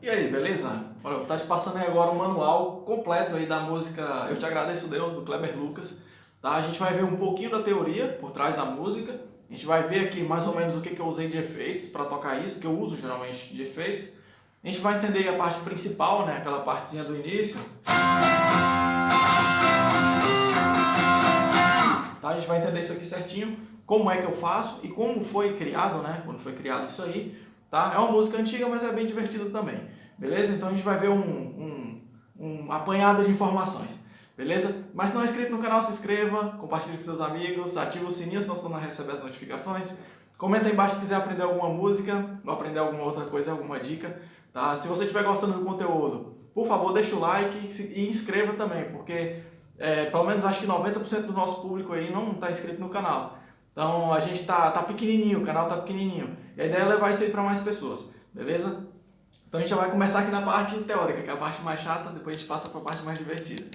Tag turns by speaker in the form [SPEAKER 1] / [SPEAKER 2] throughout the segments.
[SPEAKER 1] E aí, beleza? Olha, estar te passando aí agora um manual completo aí da música Eu Te Agradeço Deus, do Kleber Lucas. Tá? A gente vai ver um pouquinho da teoria por trás da música. A gente vai ver aqui mais ou menos o que, que eu usei de efeitos para tocar isso, que eu uso geralmente de efeitos. A gente vai entender a parte principal, né? aquela partezinha do início. Tá? A gente vai entender isso aqui certinho, como é que eu faço e como foi criado, né? quando foi criado isso aí. Tá? É uma música antiga, mas é bem divertida também. Beleza? Então a gente vai ver um, um, um apanhado de informações. Beleza? Mas se não é inscrito no canal, se inscreva, compartilhe com seus amigos, ative o sininho senão você não recebe as notificações. Comenta aí embaixo se quiser aprender alguma música ou aprender alguma outra coisa, alguma dica. Tá? Se você estiver gostando do conteúdo, por favor, deixa o like e inscreva também, porque é, pelo menos acho que 90% do nosso público aí não está inscrito no canal. Então a gente tá, tá pequenininho, o canal tá pequenininho. E a ideia é levar isso aí para mais pessoas, beleza? Então a gente já vai começar aqui na parte teórica, que é a parte mais chata, depois a gente passa para a parte mais divertida,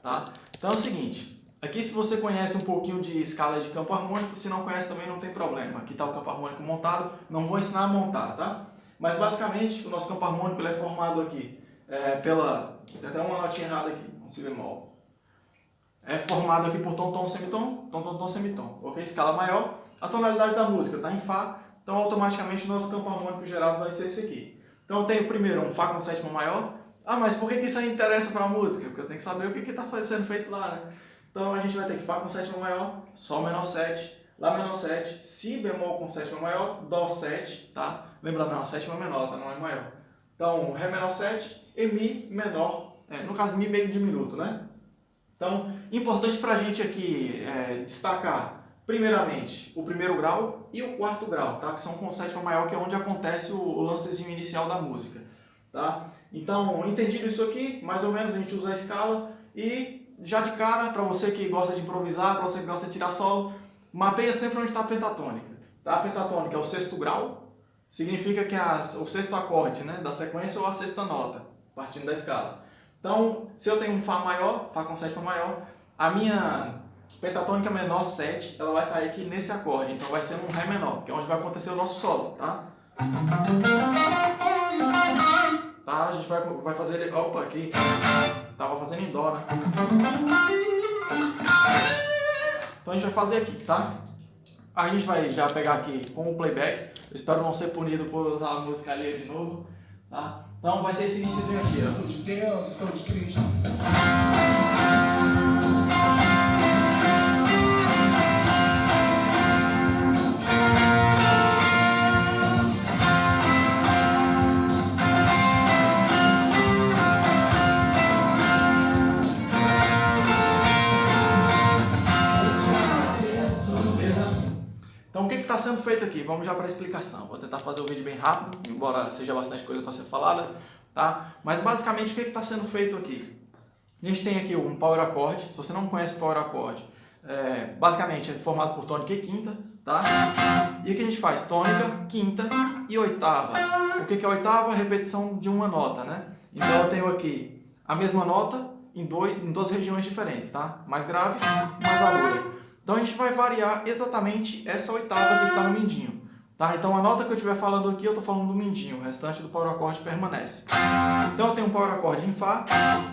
[SPEAKER 1] tá? Então é o seguinte, aqui se você conhece um pouquinho de escala de campo harmônico, se não conhece também não tem problema. Aqui está o campo harmônico montado, não vou ensinar a montar, tá? Mas basicamente o nosso campo harmônico é formado aqui é, pela... Tem até uma notinha errada aqui, um si bemol é formado aqui por tom, tom, semitom, tom, tom, tom, semitom, ok? Escala maior, a tonalidade da música está em Fá, então automaticamente o nosso campo harmônico gerado vai ser esse aqui. Então eu tenho primeiro um Fá com sétima maior, ah, mas por que, que isso aí interessa para a música? Porque eu tenho que saber o que está sendo feito lá, né? Então a gente vai ter que Fá com sétima maior, Sol menor 7, Lá menor 7, Si bemol com sétima maior, Dó 7, tá? Lembrando, não, a sétima é menor, tá? Não é maior. Então, Ré menor 7 e Mi menor, é, no caso Mi meio diminuto, né? Então, importante para a gente aqui é, destacar, primeiramente, o primeiro grau e o quarto grau, tá? que são com sétima maior, que é onde acontece o, o lancezinho inicial da música. Tá? Então, entendido isso aqui, mais ou menos a gente usa a escala e já de cara, para você que gosta de improvisar, para você que gosta de tirar solo, mapeia sempre onde está a pentatônica. Tá? A pentatônica é o sexto grau, significa que é o sexto acorde né, da sequência ou a sexta nota, partindo da escala. Então, se eu tenho um Fá maior, Fá com sétima maior, a minha pentatônica menor 7, ela vai sair aqui nesse acorde. Então vai ser um Ré menor, que é onde vai acontecer o nosso solo, tá? Tá? A gente vai, vai fazer ele... Opa, aqui. Tava fazendo em Dó, né? Então a gente vai fazer aqui, tá? A gente vai já pegar aqui com o playback. Eu espero não ser punido por usar a música ali de novo, tá? Então vai ser esse iníciozinho aqui, ó. Sou de Deus, sou de Cristo. Está sendo feito aqui? Vamos já para a explicação. Vou tentar fazer o vídeo bem rápido, embora seja bastante coisa para ser falada, tá? Mas basicamente o que está sendo feito aqui? A gente tem aqui um power accord. Se você não conhece power accord, é, basicamente é formado por tônica e quinta, tá? E aqui a gente faz tônica, quinta e oitava. O que é oitava? Repetição de uma nota, né? Então eu tenho aqui a mesma nota em, dois, em duas regiões diferentes, tá? Mais grave, mais aguda. Então a gente vai variar exatamente essa oitava aqui que está no mindinho. Tá? Então a nota que eu estiver falando aqui, eu estou falando do mindinho, o restante do power accord permanece. Então eu tenho um power accord em Fá,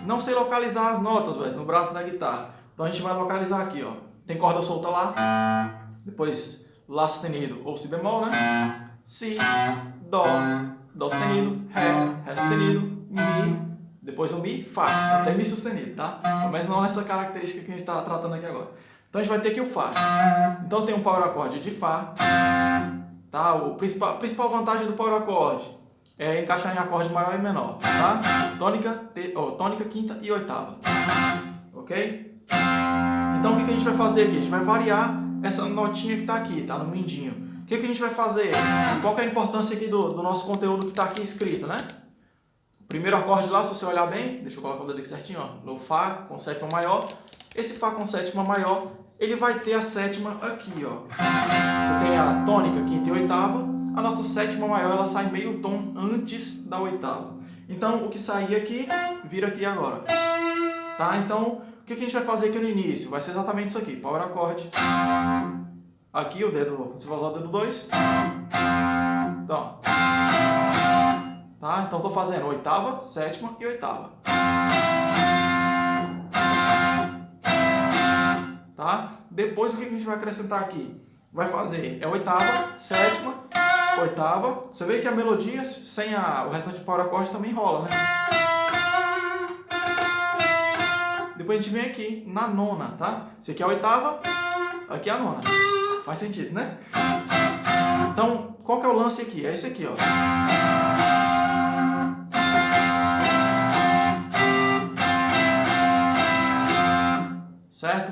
[SPEAKER 1] não sei localizar as notas véio, no braço da guitarra. Então a gente vai localizar aqui, ó. Tem corda solta lá, depois Lá sustenido ou Si bemol, né? Si, Dó, Dó sustenido, Ré, Ré sustenido, Mi, depois o Mi, Fá. Até Mi sustenido, tá? Mas não essa característica que a gente está tratando aqui agora. Então a gente vai ter aqui o Fá. Então tem um power acorde de Fá. Tá? O principal, a principal vantagem do power acorde é encaixar em acorde maior e menor. Tá? Tônica, te, oh, tônica, quinta e oitava. Ok? Então o que a gente vai fazer aqui? A gente vai variar essa notinha que está aqui, tá? no mindinho. O que a gente vai fazer? Qual é a importância aqui do, do nosso conteúdo que está aqui escrito, né? Primeiro acorde lá, se você olhar bem, deixa eu colocar o dedo aqui certinho, ó, no Fá com sétima maior. Esse Fá com sétima maior, ele vai ter a sétima aqui, ó. Você tem a tônica, quinta e oitava. A nossa sétima maior, ela sai meio tom antes da oitava. Então, o que sair aqui, vira aqui agora. Tá? Então, o que a gente vai fazer aqui no início? Vai ser exatamente isso aqui, power acorde. Aqui o dedo, você vai usar o dedo 2. Então, tá? Então estou fazendo oitava, sétima e oitava. Tá? Depois o que a gente vai acrescentar aqui? Vai fazer é oitava, sétima, oitava. Você vê que a melodia sem a, o restante de power acorde também rola, né? Depois a gente vem aqui na nona, tá? Esse aqui é a oitava, aqui é a nona. Faz sentido, né? Então, qual que é o lance aqui? É esse aqui, ó.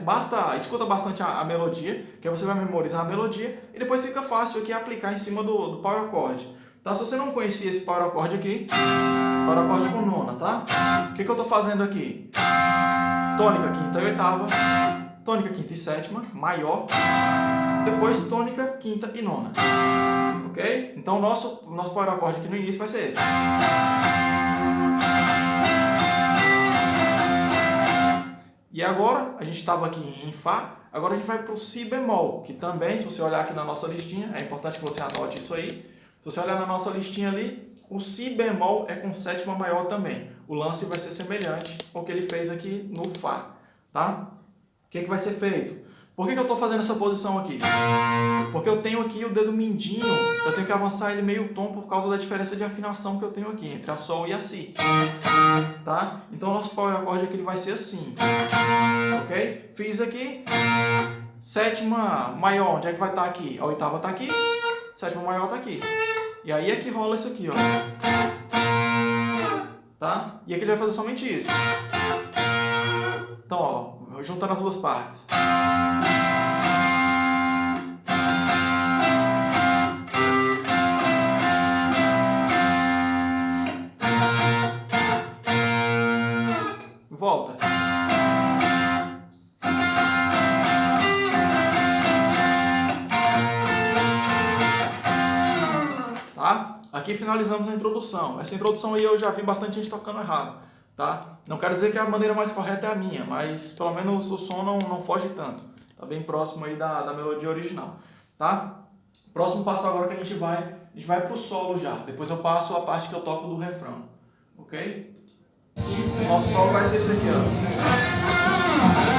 [SPEAKER 1] Basta, escuta bastante a, a, melodia, que aí você vai memorizar a melodia, e depois fica fácil aqui aplicar em cima do, do power chord. Tá? Se você não conhecia esse power chord aqui, power chord com nona, tá? O que, que eu tô fazendo aqui? Tônica, quinta e oitava, tônica, quinta e sétima, maior, depois tônica, quinta e nona. Ok? Então nosso, nosso power chord aqui no início vai ser esse. E agora, a gente estava aqui em Fá, agora a gente vai para o Si bemol, que também, se você olhar aqui na nossa listinha, é importante que você anote isso aí. Se você olhar na nossa listinha ali, o Si bemol é com sétima maior também. O lance vai ser semelhante ao que ele fez aqui no Fá, tá? O que, que vai ser feito? Por que, que eu estou fazendo essa posição aqui? Porque eu tenho aqui o dedo mindinho, eu tenho que avançar ele meio tom por causa da diferença de afinação que eu tenho aqui, entre a Sol e a Si. Tá? Então o nosso power acorde aqui ele vai ser assim. Ok? Fiz aqui. Sétima maior, onde é que vai estar aqui? A oitava está aqui, sétima maior está aqui. E aí é que rola isso aqui, ó. Tá? E aqui ele vai fazer somente isso. Então, ó, juntando as duas partes. Volta. Tá? Aqui finalizamos a introdução. Essa introdução aí eu já vi bastante gente tocando errado. Tá? Não quero dizer que a maneira mais correta é a minha, mas pelo menos o som não, não foge tanto. Tá bem próximo aí da, da melodia original. Tá? Próximo passo agora que a gente vai, a gente vai pro solo já. Depois eu passo a parte que eu toco do refrão. Ok? O nosso solo vai ser esse aqui, ó.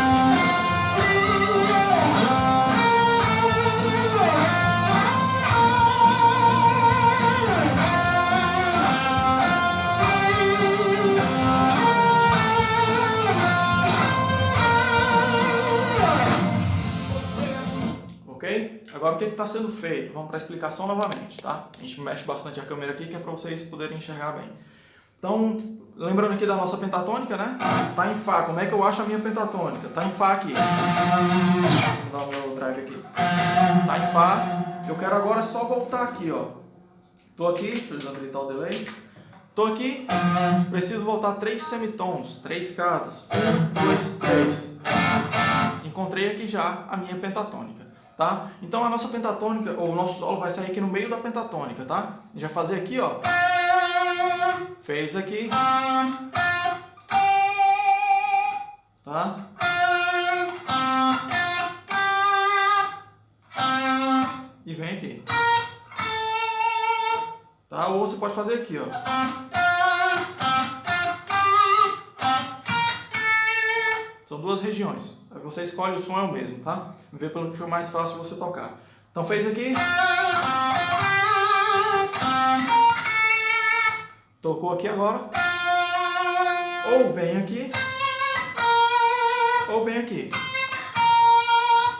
[SPEAKER 1] O que está sendo feito? Vamos para a explicação novamente, tá? A gente mexe bastante a câmera aqui, que é para vocês poderem enxergar bem. Então, lembrando aqui da nossa pentatônica, né? Tá em Fá. Como é que eu acho a minha pentatônica? Tá em Fá aqui. Vou dar o meu drive aqui. Tá em Fá. Eu quero agora só voltar aqui, ó. Tô aqui, deixa eu desabilitar o delay. Tô aqui, preciso voltar três semitons, três casas. Um, dois, três. Encontrei aqui já a minha pentatônica tá? Então a nossa pentatônica, ou o nosso solo vai sair aqui no meio da pentatônica, tá? A gente vai fazer aqui, ó. Fez aqui. Tá? E vem aqui. Tá? Ou você pode fazer aqui, ó. São duas regiões. Você escolhe o som é o mesmo, tá? Vê pelo que for mais fácil você tocar. Então fez aqui. Tocou aqui agora. Ou vem aqui. Ou vem aqui.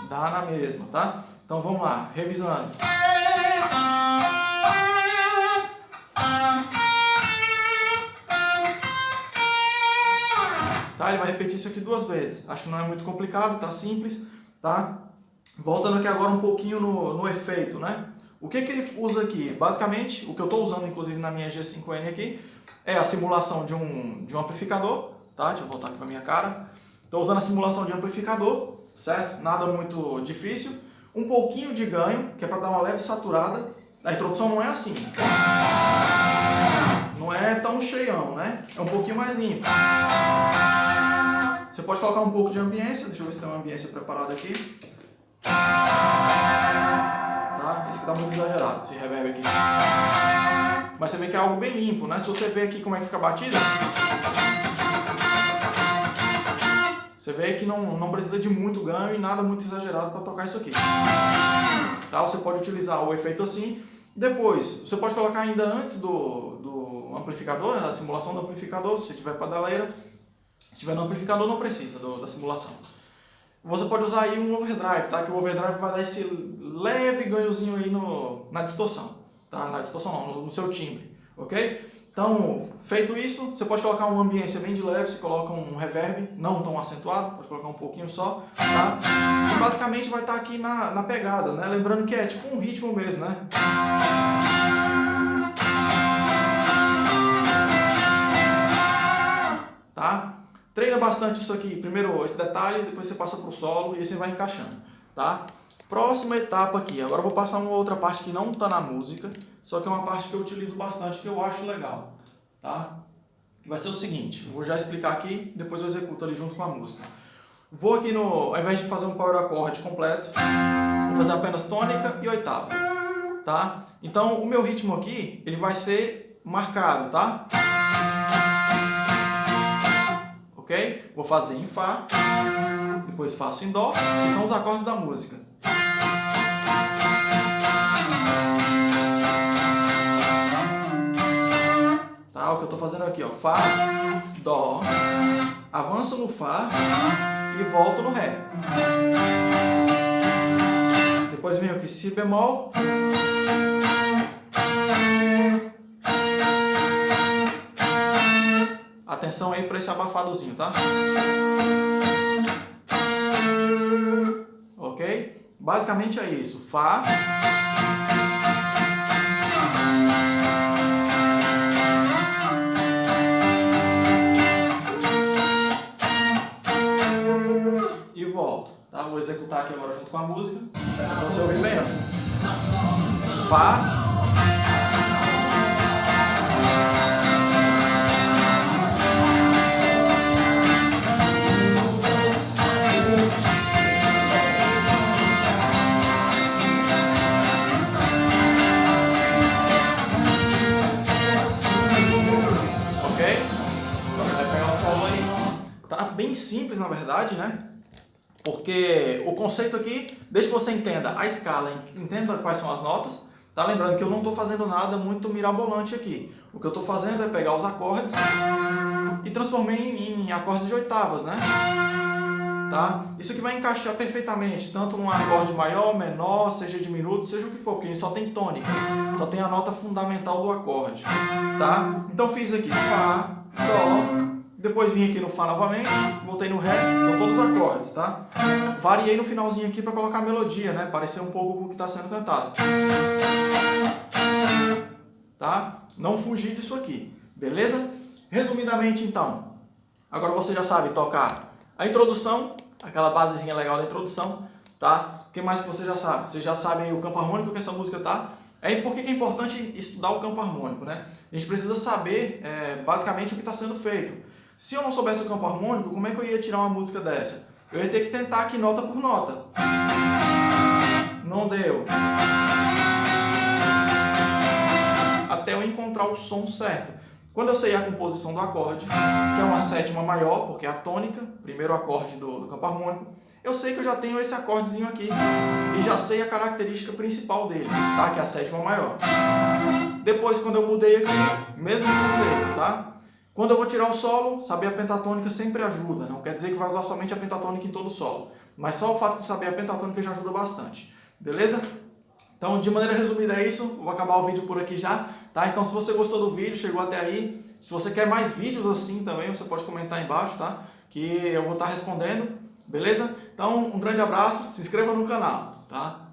[SPEAKER 1] Dá na mesma, tá? Então vamos lá, revisando. Tá? Ele vai repetir isso aqui duas vezes. Acho que não é muito complicado, tá simples, tá? Voltando aqui agora um pouquinho no, no efeito, né? O que, que ele usa aqui? Basicamente, o que eu estou usando inclusive na minha G5N aqui, é a simulação de um, de um amplificador, tá? Deixa eu voltar aqui para minha cara. Estou usando a simulação de amplificador, certo? Nada muito difícil. Um pouquinho de ganho, que é para dar uma leve saturada. A introdução não é assim. Não é tão cheião, né? É um pouquinho mais limpo. Você pode colocar um pouco de ambiência, deixa eu ver se tem uma ambiência preparada aqui. Tá? Esse aqui tá muito exagerado, esse reverb aqui. mas você vê que é algo bem limpo, né? Se você ver aqui como é que fica a batida, você vê que não, não precisa de muito ganho e nada muito exagerado para tocar isso aqui. Tá? Você pode utilizar o efeito assim. Depois, você pode colocar ainda antes do, do amplificador, né, da simulação do amplificador, se tiver pedaleira. Se tiver no amplificador, não precisa do, da simulação. Você pode usar aí um overdrive, tá? Que o overdrive vai dar esse leve ganhozinho aí no, na distorção, tá? Na distorção não, no, no seu timbre, ok? Então, feito isso, você pode colocar uma ambiência bem de leve, você coloca um reverb, não tão acentuado, pode colocar um pouquinho só, tá? E basicamente vai estar aqui na, na pegada, né? Lembrando que é tipo um ritmo mesmo, né? Tá? Treina bastante isso aqui, primeiro esse detalhe, depois você passa para o solo e você vai encaixando, tá? Próxima etapa aqui, agora eu vou passar uma outra parte que não está na música, só que é uma parte que eu utilizo bastante, que eu acho legal, tá? Vai ser o seguinte, vou já explicar aqui, depois eu executo ali junto com a música. Vou aqui no, ao invés de fazer um power acorde completo, vou fazer apenas tônica e oitava, tá? Então o meu ritmo aqui, ele vai ser marcado, tá? Vou fazer em Fá, depois faço em Dó, que são os acordes da música. Tá? O que eu estou fazendo aqui, ó, Fá, Dó, avanço no Fá e volto no Ré. Depois venho aqui Si bemol, Atenção aí para esse abafadozinho, tá? Basicamente é isso. Fá. E volto. Tá? Vou executar aqui agora junto com a música. Pra você ouvir. Ó. Fá. Simples, na verdade, né? Porque o conceito aqui, desde que você entenda a escala, entenda quais são as notas, tá lembrando que eu não estou fazendo nada muito mirabolante aqui. O que eu estou fazendo é pegar os acordes e transformar em, em acordes de oitavas, né? Tá? Isso aqui vai encaixar perfeitamente, tanto num acorde maior, menor, seja diminuto, seja o que for, porque só tem tônica, só tem a nota fundamental do acorde, tá? Então fiz aqui Fá, Dó, depois vim aqui no Fá novamente, voltei no Ré, são todos acordes, tá? Variei no finalzinho aqui para colocar a melodia, né? Parecer um pouco com o que está sendo cantado. Tá? Não fugir disso aqui, beleza? Resumidamente, então, agora você já sabe tocar a introdução, aquela basezinha legal da introdução, tá? O que mais que você já sabe? Você já sabe o campo harmônico que essa música tá? É, por que é importante estudar o campo harmônico, né? A gente precisa saber, é, basicamente, o que está sendo feito. Se eu não soubesse o campo harmônico, como é que eu ia tirar uma música dessa? Eu ia ter que tentar aqui nota por nota. Não deu. Até eu encontrar o som certo. Quando eu sei a composição do acorde, que é uma sétima maior, porque é a tônica, primeiro acorde do, do campo harmônico, eu sei que eu já tenho esse acordezinho aqui e já sei a característica principal dele, tá? Que é a sétima maior. Depois, quando eu mudei aqui, mesmo conceito, tá? Quando eu vou tirar o solo, saber a pentatônica sempre ajuda. Não quer dizer que vai usar somente a pentatônica em todo o solo. Mas só o fato de saber a pentatônica já ajuda bastante. Beleza? Então, de maneira resumida é isso. Vou acabar o vídeo por aqui já. Tá? Então, se você gostou do vídeo, chegou até aí, se você quer mais vídeos assim também, você pode comentar aí embaixo, tá? Que eu vou estar respondendo. Beleza? Então, um grande abraço. Se inscreva no canal, tá?